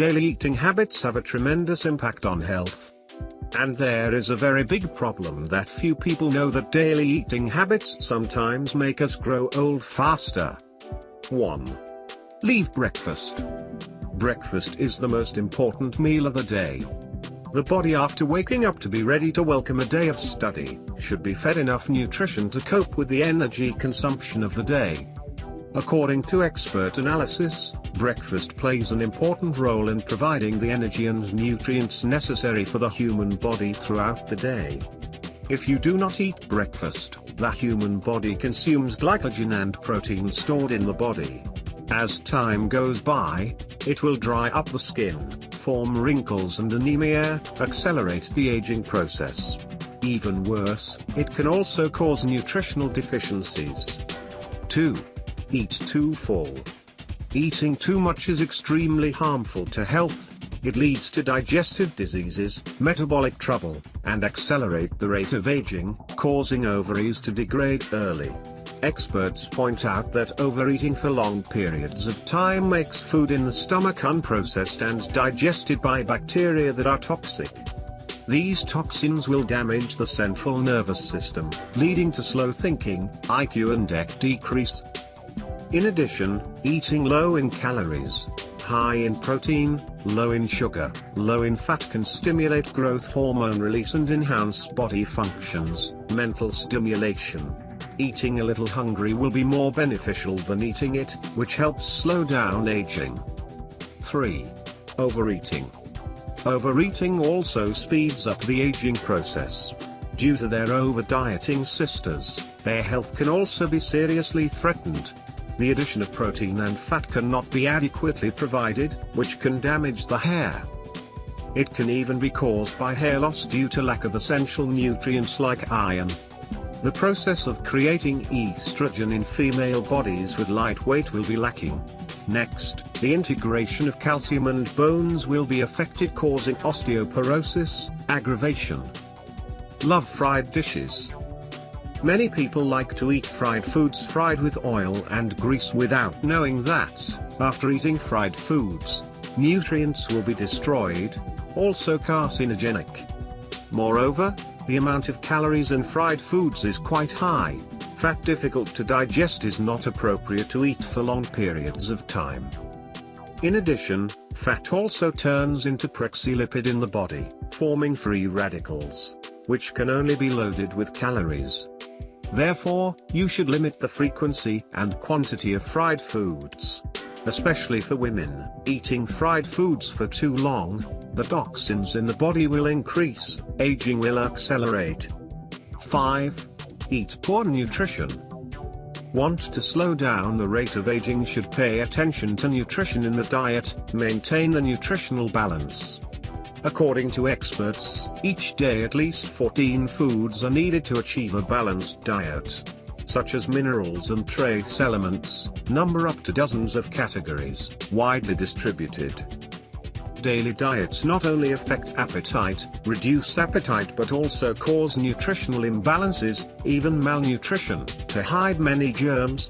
Daily eating habits have a tremendous impact on health. And there is a very big problem that few people know that daily eating habits sometimes make us grow old faster. 1. Leave breakfast. Breakfast is the most important meal of the day. The body after waking up to be ready to welcome a day of study, should be fed enough nutrition to cope with the energy consumption of the day. According to expert analysis, breakfast plays an important role in providing the energy and nutrients necessary for the human body throughout the day. If you do not eat breakfast, the human body consumes glycogen and protein stored in the body. As time goes by, it will dry up the skin, form wrinkles and anemia, accelerate the aging process. Even worse, it can also cause nutritional deficiencies. 2. Eat too full. Eating too much is extremely harmful to health, it leads to digestive diseases, metabolic trouble, and accelerate the rate of aging, causing ovaries to degrade early. Experts point out that overeating for long periods of time makes food in the stomach unprocessed and digested by bacteria that are toxic. These toxins will damage the central nervous system, leading to slow thinking, IQ and EQ decrease, in addition, eating low in calories, high in protein, low in sugar, low in fat can stimulate growth hormone release and enhance body functions, mental stimulation. Eating a little hungry will be more beneficial than eating it, which helps slow down aging. 3. Overeating. Overeating also speeds up the aging process. Due to their over-dieting sisters, their health can also be seriously threatened, the addition of protein and fat cannot be adequately provided, which can damage the hair. It can even be caused by hair loss due to lack of essential nutrients like iron. The process of creating estrogen in female bodies with light weight will be lacking. Next, the integration of calcium and bones will be affected causing osteoporosis, aggravation. Love fried dishes. Many people like to eat fried foods fried with oil and grease without knowing that, after eating fried foods, nutrients will be destroyed, also carcinogenic. Moreover, the amount of calories in fried foods is quite high, fat difficult to digest is not appropriate to eat for long periods of time. In addition, fat also turns into lipid in the body, forming free radicals, which can only be loaded with calories. Therefore, you should limit the frequency and quantity of fried foods. Especially for women, eating fried foods for too long, the toxins in the body will increase, aging will accelerate. 5. Eat poor nutrition. Want to slow down the rate of aging should pay attention to nutrition in the diet, maintain the nutritional balance. According to experts, each day at least 14 foods are needed to achieve a balanced diet. Such as minerals and trace elements, number up to dozens of categories, widely distributed. Daily diets not only affect appetite, reduce appetite but also cause nutritional imbalances, even malnutrition, to hide many germs,